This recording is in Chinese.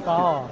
高、哦。